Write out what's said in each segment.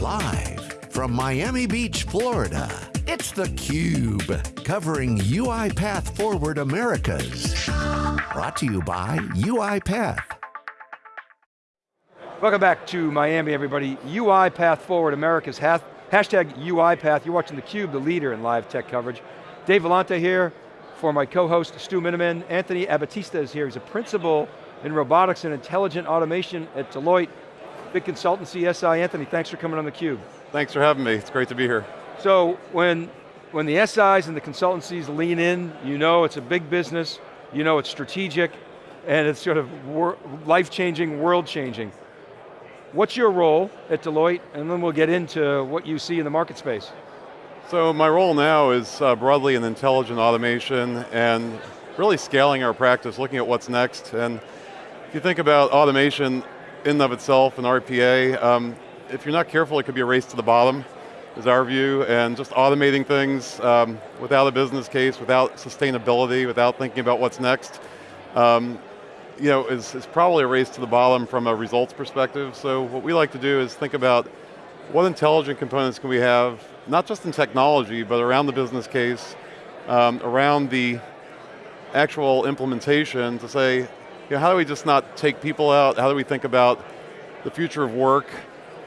Live from Miami Beach, Florida, it's theCUBE, covering UiPath Forward Americas. Brought to you by UiPath. Welcome back to Miami, everybody. UiPath Forward America's hashtag UiPath. You're watching theCUBE, the leader in live tech coverage. Dave Vellante here for my co-host Stu Miniman. Anthony Abbattista is here. He's a principal in robotics and intelligent automation at Deloitte. Big consultancy, SI. Anthony, thanks for coming on theCUBE. Thanks for having me, it's great to be here. So when, when the SIs and the consultancies lean in, you know it's a big business, you know it's strategic, and it's sort of life-changing, world-changing. What's your role at Deloitte, and then we'll get into what you see in the market space. So my role now is uh, broadly in intelligent automation and really scaling our practice, looking at what's next. And if you think about automation in and of itself an RPA, um, if you're not careful, it could be a race to the bottom, is our view, and just automating things um, without a business case, without sustainability, without thinking about what's next. Um, you know, is, is probably a race to the bottom from a results perspective. So what we like to do is think about what intelligent components can we have, not just in technology, but around the business case, um, around the actual implementation to say, you know, how do we just not take people out? How do we think about the future of work?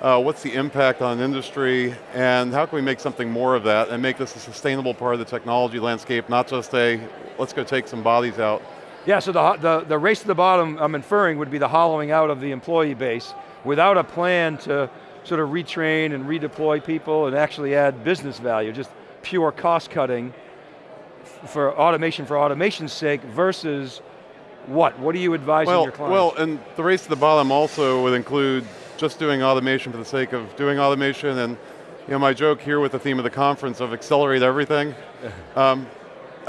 Uh, what's the impact on industry? And how can we make something more of that and make this a sustainable part of the technology landscape, not just a, let's go take some bodies out. Yeah, so the, the, the race to the bottom, I'm inferring, would be the hollowing out of the employee base without a plan to sort of retrain and redeploy people and actually add business value, just pure cost cutting for automation for automation's sake versus what? What are you advising well, your clients? Well, and the race to the bottom also would include just doing automation for the sake of doing automation and you know, my joke here with the theme of the conference of accelerate everything. um,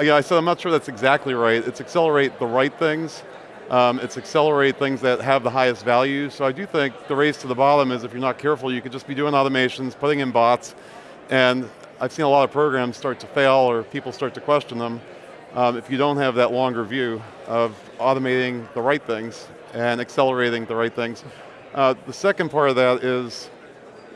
yeah, I said I'm not sure that's exactly right. It's accelerate the right things. Um, it's accelerate things that have the highest value. So I do think the race to the bottom is if you're not careful, you could just be doing automations, putting in bots, and I've seen a lot of programs start to fail or people start to question them um, if you don't have that longer view of automating the right things and accelerating the right things. Uh, the second part of that is,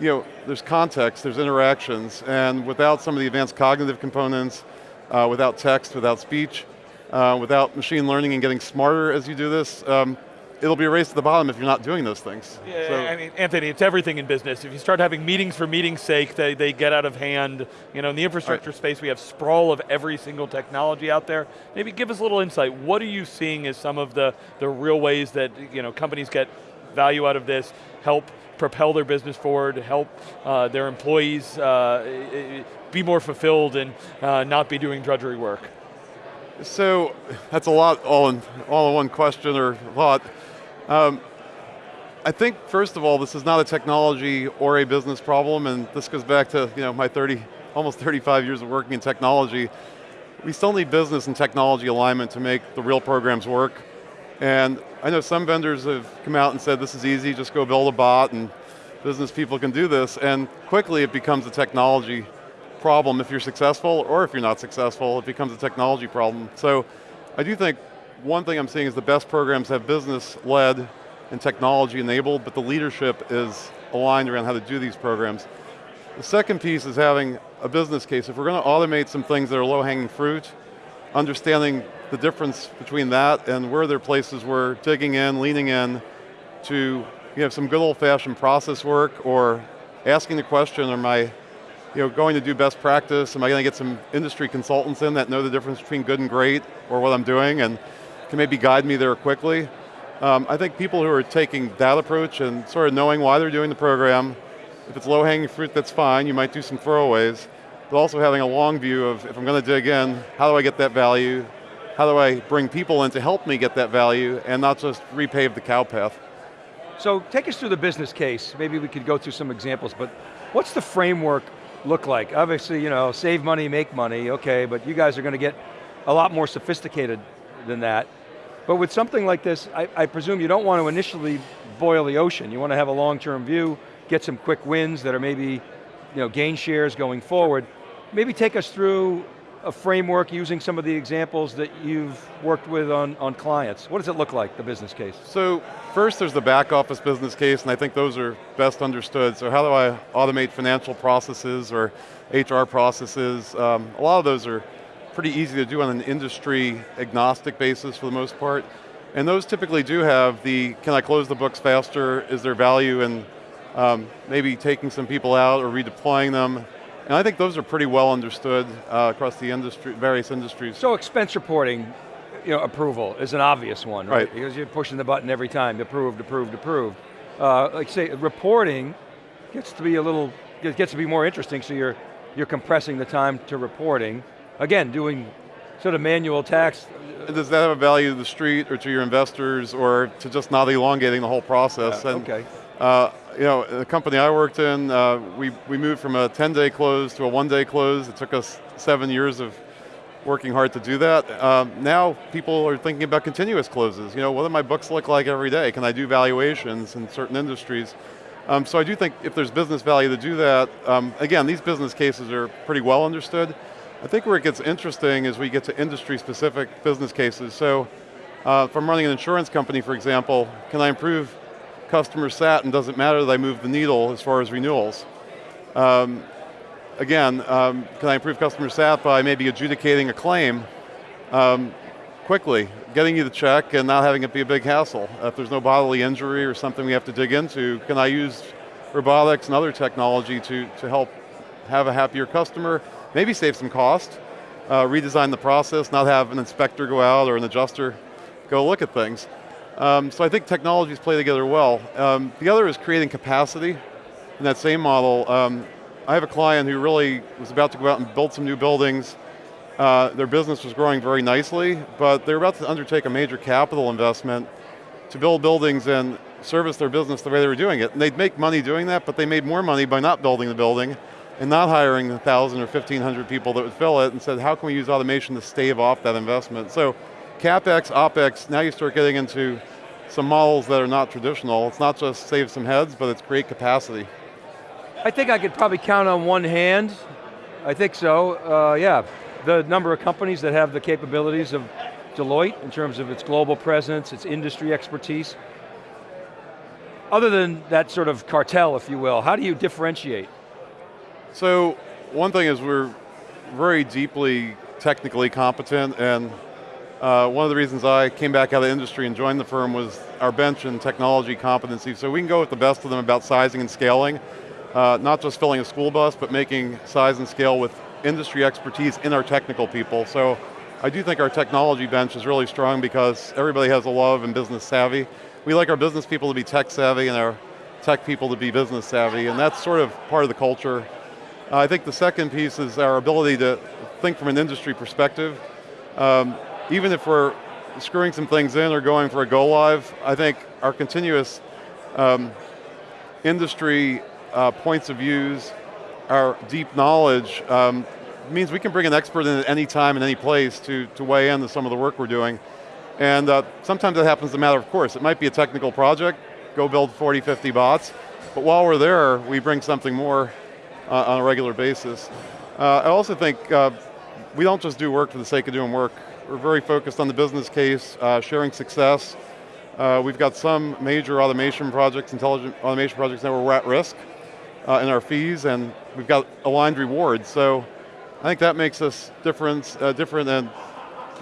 you know, there's context, there's interactions, and without some of the advanced cognitive components, uh, without text, without speech, uh, without machine learning and getting smarter as you do this, um, it'll be a race to the bottom if you're not doing those things. Yeah, so. I mean, Anthony, it's everything in business. If you start having meetings for meeting's sake, they, they get out of hand. You know, in the infrastructure right. space, we have sprawl of every single technology out there. Maybe give us a little insight. What are you seeing as some of the, the real ways that you know, companies get value out of this, help propel their business forward, help uh, their employees uh, be more fulfilled and uh, not be doing drudgery work? So, that's a lot all in, all in one question or thought. Um, I think, first of all, this is not a technology or a business problem, and this goes back to you know, my 30, almost 35 years of working in technology. We still need business and technology alignment to make the real programs work. And I know some vendors have come out and said this is easy, just go build a bot and business people can do this, and quickly it becomes a technology problem if you're successful, or if you're not successful, it becomes a technology problem. So I do think one thing I'm seeing is the best programs have business-led and technology-enabled, but the leadership is aligned around how to do these programs. The second piece is having a business case. If we're going to automate some things that are low-hanging fruit, understanding the difference between that and where there are places where digging in, leaning in to you have some good old-fashioned process work or asking the question, am I you know, going to do best practice? Am I going to get some industry consultants in that know the difference between good and great or what I'm doing and can maybe guide me there quickly? Um, I think people who are taking that approach and sort of knowing why they're doing the program, if it's low hanging fruit, that's fine, you might do some throwaways, but also having a long view of, if I'm going to dig in, how do I get that value? How do I bring people in to help me get that value and not just repave the cow path? So take us through the business case. Maybe we could go through some examples, but what's the framework look like? Obviously, you know, save money, make money, okay, but you guys are going to get a lot more sophisticated than that. But with something like this, I, I presume you don't want to initially boil the ocean. You want to have a long-term view, get some quick wins that are maybe, you know, gain shares going forward. Maybe take us through a framework using some of the examples that you've worked with on, on clients? What does it look like, the business case? So first there's the back office business case, and I think those are best understood. So how do I automate financial processes or HR processes? Um, a lot of those are pretty easy to do on an industry agnostic basis for the most part. And those typically do have the, can I close the books faster? Is there value in um, maybe taking some people out or redeploying them? And I think those are pretty well understood uh, across the industry, various industries. So expense reporting, you know, approval is an obvious one, right? Right. Because you're pushing the button every time, approved, approved, approved. Uh, like say, reporting gets to be a little, gets to be more interesting, so you're, you're compressing the time to reporting. Again, doing sort of manual tax. Does that have a value to the street or to your investors or to just not elongating the whole process? Uh, and, okay. Uh, you know, the company I worked in, uh, we, we moved from a 10-day close to a one-day close. It took us seven years of working hard to do that. Um, now people are thinking about continuous closes. You know, what do my books look like every day? Can I do valuations in certain industries? Um, so I do think if there's business value to do that, um, again, these business cases are pretty well understood. I think where it gets interesting is we get to industry specific business cases. So uh, if I'm running an insurance company, for example, can I improve customer sat and doesn't matter that I move the needle as far as renewals? Um, again, um, can I improve customer sat by maybe adjudicating a claim um, quickly, getting you the check and not having it be a big hassle? If there's no bodily injury or something we have to dig into, can I use robotics and other technology to, to help have a happier customer, maybe save some cost, uh, redesign the process, not have an inspector go out or an adjuster go look at things. Um, so I think technologies play together well. Um, the other is creating capacity in that same model. Um, I have a client who really was about to go out and build some new buildings. Uh, their business was growing very nicely, but they're about to undertake a major capital investment to build buildings and service their business the way they were doing it. And they'd make money doing that, but they made more money by not building the building and not hiring 1,000 or 1,500 people that would fill it and said, how can we use automation to stave off that investment? So CapEx, OpEx, now you start getting into some models that are not traditional. It's not just save some heads, but it's create capacity. I think I could probably count on one hand. I think so, uh, yeah. The number of companies that have the capabilities of Deloitte in terms of its global presence, its industry expertise. Other than that sort of cartel, if you will, how do you differentiate? So one thing is we're very deeply technically competent and uh, one of the reasons I came back out of the industry and joined the firm was our bench and technology competency. So we can go with the best of them about sizing and scaling, uh, not just filling a school bus, but making size and scale with industry expertise in our technical people. So I do think our technology bench is really strong because everybody has a love and business savvy. We like our business people to be tech savvy and our tech people to be business savvy, and that's sort of part of the culture. Uh, I think the second piece is our ability to think from an industry perspective. Um, even if we're screwing some things in or going for a go live, I think our continuous um, industry uh, points of views, our deep knowledge, um, means we can bring an expert in at any time and any place to, to weigh in to some of the work we're doing. And uh, sometimes that happens as a matter of course. It might be a technical project, go build 40, 50 bots, but while we're there, we bring something more uh, on a regular basis. Uh, I also think uh, we don't just do work for the sake of doing work. We're very focused on the business case, uh, sharing success. Uh, we've got some major automation projects, intelligent automation projects that we're at risk uh, in our fees, and we've got aligned rewards. So I think that makes us different, uh, different and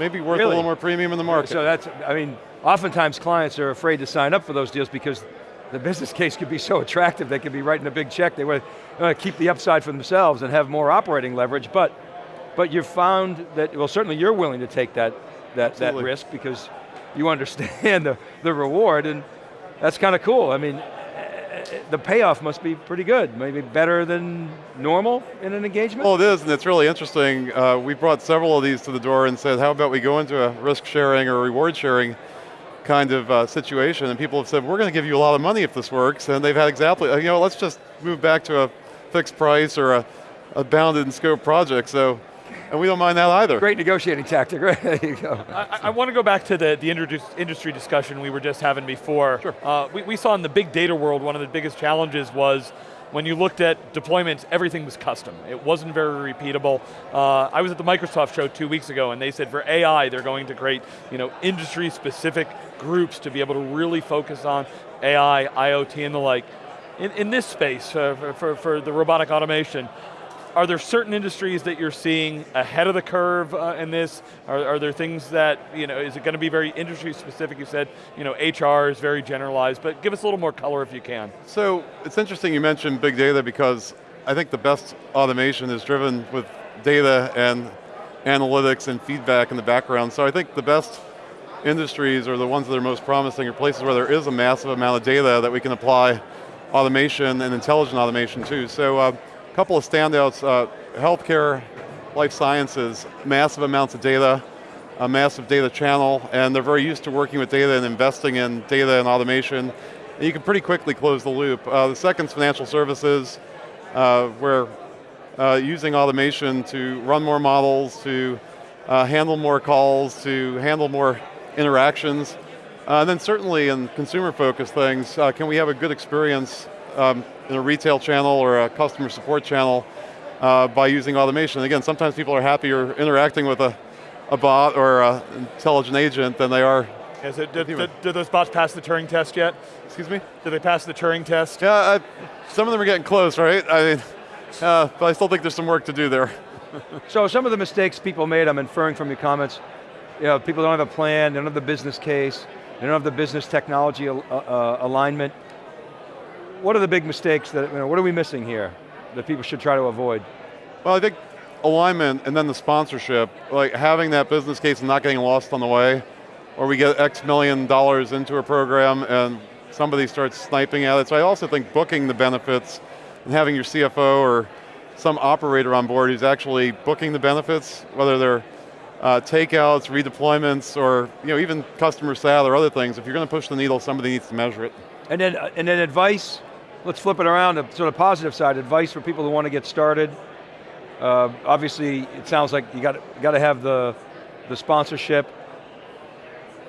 maybe worth Really? a little more premium in the market. So that's, I mean, oftentimes clients are afraid to sign up for those deals because the business case could be so attractive, they could be writing a big check, they want to keep the upside for themselves and have more operating leverage, but but you've found that, well certainly you're willing to take that, that, that risk because you understand the, the reward and that's kind of cool. I mean, the payoff must be pretty good, maybe better than normal in an engagement? Well, it is, and it's really interesting. Uh, we brought several of these to the door and said, how about we go into a risk sharing or reward sharing kind of uh, situation, and people have said, we're going to give you a lot of money if this works, and they've had exactly, you know, let's just move back to a fixed price or a, a bounded in scope project, so, and we don't mind that either. Great negotiating tactic, right? there you go. I, I want to go back to the, the industry discussion we were just having before. Sure. Uh, we, we saw in the big data world, one of the biggest challenges was when you looked at deployments, everything was custom. It wasn't very repeatable. Uh, I was at the Microsoft show two weeks ago and they said for AI, they're going to create you know, industry specific groups to be able to really focus on AI, IoT and the like. In, in this space, uh, for, for, for the robotic automation, are there certain industries that you're seeing ahead of the curve uh, in this? Are, are, there things that, you know, is it going to be very industry specific? You said, you know, HR is very generalized, but give us a little more color if you can. So, it's interesting you mentioned big data because I think the best automation is driven with data and analytics and feedback in the background. So I think the best industries are the ones that are most promising are places where there is a massive amount of data that we can apply automation and intelligent automation too. So uh, couple of standouts, uh, healthcare, life sciences, massive amounts of data, a massive data channel, and they're very used to working with data and investing in data and automation. And you can pretty quickly close the loop. Uh, the second is financial services, uh, where uh, using automation to run more models, to uh, handle more calls, to handle more interactions. Uh, and then certainly in consumer focused things, uh, can we have a good experience um, in a retail channel or a customer support channel uh, by using automation. Again, sometimes people are happier interacting with a, a bot or an intelligent agent than they are Is it, did, did, did, those bots pass the Turing test yet? Excuse me? Did they pass the Turing test? Yeah, I, some of them are getting close, right? I mean, uh, but I still think there's some work to do there. so some of the mistakes people made, I'm inferring from your comments, you know, people don't have a plan, they don't have the business case, they don't have the business technology uh, uh, alignment, what are the big mistakes that, you know, what are we missing here that people should try to avoid? Well, I think alignment and then the sponsorship, like having that business case and not getting lost on the way, or we get X million dollars into a program and somebody starts sniping at it. So I also think booking the benefits and having your CFO or some operator on board who's actually booking the benefits, whether they're uh, takeouts, redeployments, or you know, even customer sat or other things, if you're going to push the needle, somebody needs to measure it. And then, and then advice, let's flip it around to sort of positive side, advice for people who want to get started. Uh, obviously, it sounds like you got, got to have the, the sponsorship.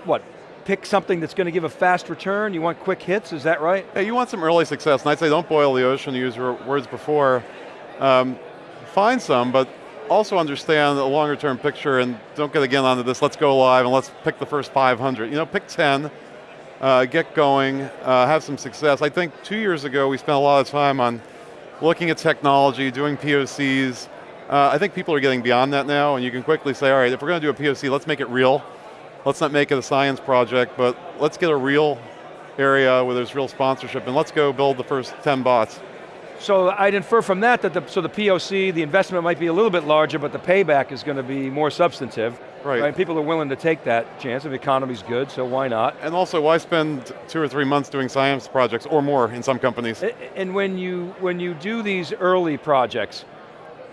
What, pick something that's going to give a fast return? You want quick hits, is that right? Yeah, you want some early success, and I'd say don't boil the ocean, to use your words before. Um, find some, but also understand the longer term picture and don't get again onto this, let's go live and let's pick the first 500. You know, pick 10, uh, get going, uh, have some success. I think two years ago we spent a lot of time on looking at technology, doing POCs. Uh, I think people are getting beyond that now and you can quickly say, all right, if we're going to do a POC, let's make it real. Let's not make it a science project, but let's get a real area where there's real sponsorship and let's go build the first 10 bots. So I'd infer from that that the, so the POC, the investment might be a little bit larger, but the payback is going to be more substantive. Right. right. People are willing to take that chance if the economy's good, so why not? And also, why spend two or three months doing science projects, or more in some companies? And when you, when you do these early projects,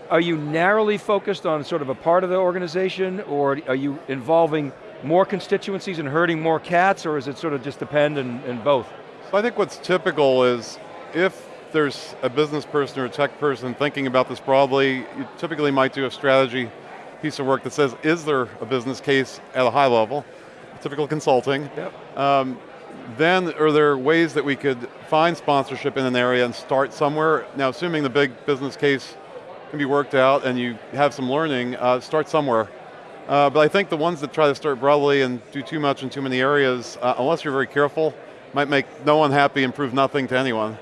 are you narrowly focused on sort of a part of the organization, or are you involving more constituencies and herding more cats, or is it sort of just depend in, and both? So I think what's typical is, if there's a business person or a tech person thinking about this broadly, you typically might do a strategy piece of work that says, is there a business case at a high level? Typical consulting. Yep. Um, then are there ways that we could find sponsorship in an area and start somewhere? Now assuming the big business case can be worked out and you have some learning, uh, start somewhere. Uh, but I think the ones that try to start broadly and do too much in too many areas, uh, unless you're very careful, might make no one happy and prove nothing to anyone. Mm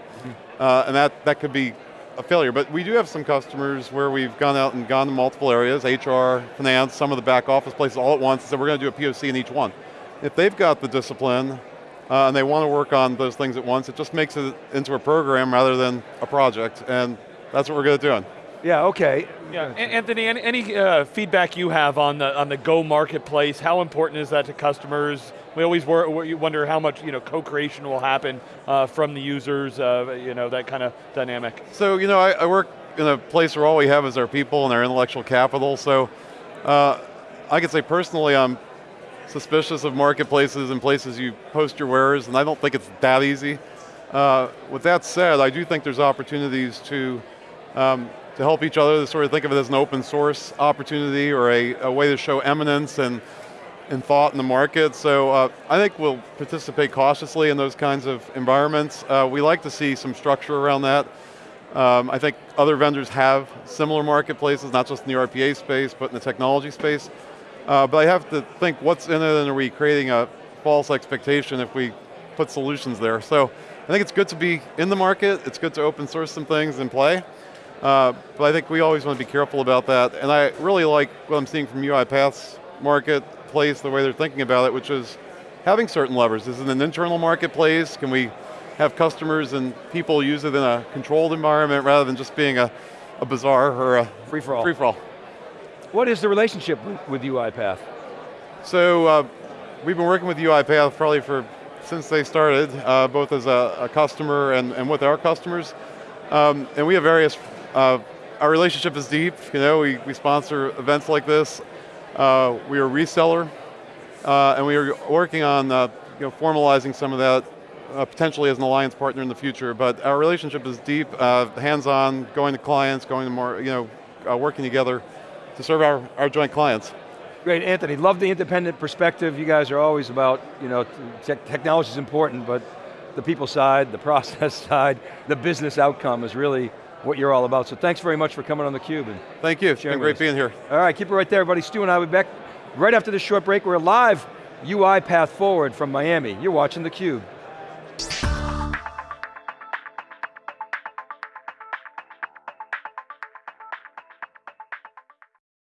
-hmm. and that, that could be a failure, but we do have some customers where we've gone out and gone to multiple areas, HR, finance, some of the back office places all at once, and said we're going to do a POC in each one. If they've got the discipline, uh, and they want to work on those things at once, it just makes it into a program rather than a project, and that's what we're good at doing. Yeah, okay. Yeah, Anthony, any, any uh, feedback you have on the, on the Go marketplace? How important is that to customers? We always wonder how much you know, co-creation will happen uh, from the users, uh, you know, that kind of dynamic. So, you know, I, I, work in a place where all we have is our people and our intellectual capital, so uh, I can say personally I'm suspicious of marketplaces and places you post your wares, and I don't think it's that easy. Uh, with that said, I do think there's opportunities to um, to help each other, to sort of think of it as an open source opportunity or a, a way to show eminence and, and thought in the market. So uh, I think we'll participate cautiously in those kinds of environments. Uh, we like to see some structure around that. Um, I think other vendors have similar marketplaces, not just in the RPA space, but in the technology space. Uh, but I have to think what's in it and are we creating a false expectation if we put solutions there. So I think it's good to be in the market, it's good to open source some things and play. Uh, but I think we always want to be careful about that. And I really like what I'm seeing from UiPath's marketplace, the way they're thinking about it, which is having certain levers. Is it an internal marketplace? Can we have customers and people use it in a controlled environment rather than just being a, a bazaar or a Free-for-all. free-for-all. What is the relationship with, with UiPath? So uh, we've been working with UiPath probably for since they started, uh, both as a, a customer and, and, with our customers. Um, and we have various, uh, our relationship is deep, you know, we, we sponsor events like this. Uh, we are a reseller, uh, and we are working on uh, you know, formalizing some of that uh, potentially as an alliance partner in the future, but our relationship is deep, hands-on, going to clients, going to more, you know, working together to serve our, our joint clients. Great, Anthony, love the independent perspective. You guys are always about, you know, te technology is important, but the people side, the process side, the business outcome is really what you're all about. So thanks very much for coming on theCUBE. And Thank you, it's been great being here. All right, keep it right there, everybody. Stu and I will be back right after this short break. We're live UiPath Forward from Miami. You're watching theCUBE.